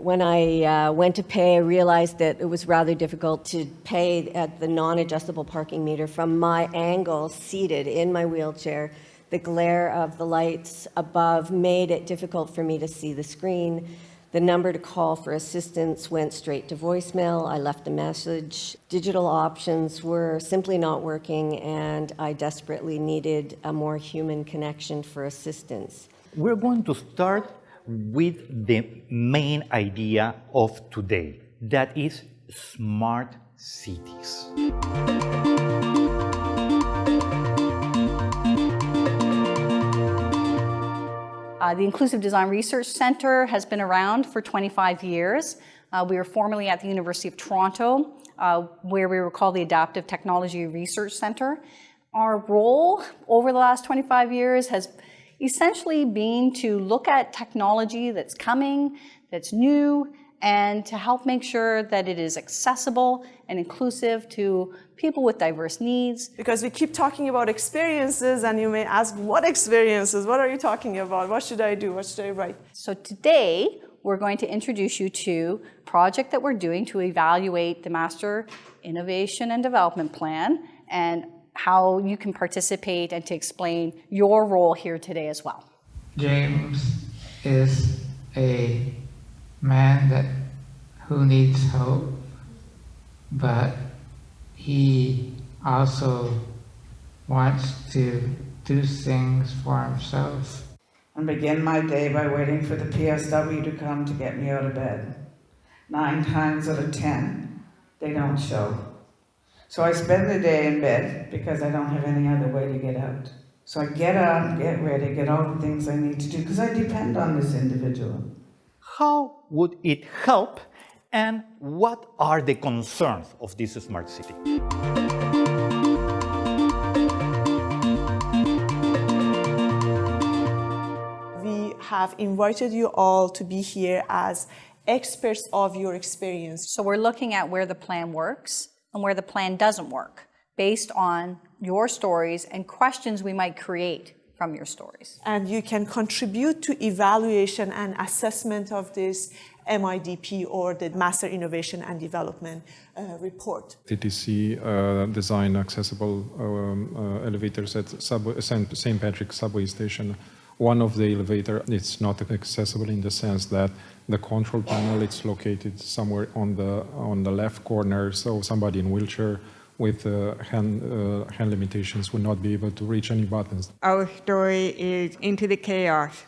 When I uh, went to pay, I realized that it was rather difficult to pay at the non-adjustable parking meter from my angle, seated in my wheelchair. The glare of the lights above made it difficult for me to see the screen. The number to call for assistance went straight to voicemail. I left a message. Digital options were simply not working, and I desperately needed a more human connection for assistance. We're going to start with the main idea of today, that is smart cities. Uh, the Inclusive Design Research Center has been around for 25 years. Uh, we were formerly at the University of Toronto, uh, where we were called the Adaptive Technology Research Center. Our role over the last 25 years has essentially being to look at technology that's coming, that's new, and to help make sure that it is accessible and inclusive to people with diverse needs. Because we keep talking about experiences and you may ask, what experiences? What are you talking about? What should I do? What should I write? So today, we're going to introduce you to a project that we're doing to evaluate the Master Innovation and Development Plan and how you can participate and to explain your role here today as well. James is a man that who needs hope, but he also wants to do things for himself. And begin my day by waiting for the PSW to come to get me out of bed. Nine times out of ten, they don't show. So I spend the day in bed because I don't have any other way to get out. So I get up, get ready, get all the things I need to do because I depend on this individual. How would it help and what are the concerns of this smart city? We have invited you all to be here as experts of your experience. So we're looking at where the plan works and where the plan doesn't work based on your stories and questions we might create from your stories. And you can contribute to evaluation and assessment of this MIDP or the Master Innovation and Development uh, report. TTC uh, design accessible um, uh, elevators at St. Patrick subway station. One of the elevator, it's not accessible in the sense that the control panel, it's located somewhere on the, on the left corner, so somebody in wheelchair with uh, hand, uh, hand limitations would not be able to reach any buttons. Our story is Into the Chaos,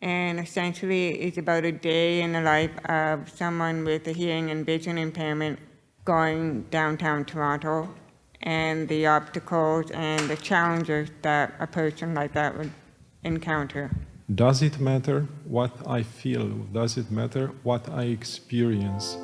and essentially it's about a day in the life of someone with a hearing and vision impairment going downtown Toronto and the obstacles and the challenges that a person like that would encounter. Does it matter what I feel? Does it matter what I experience?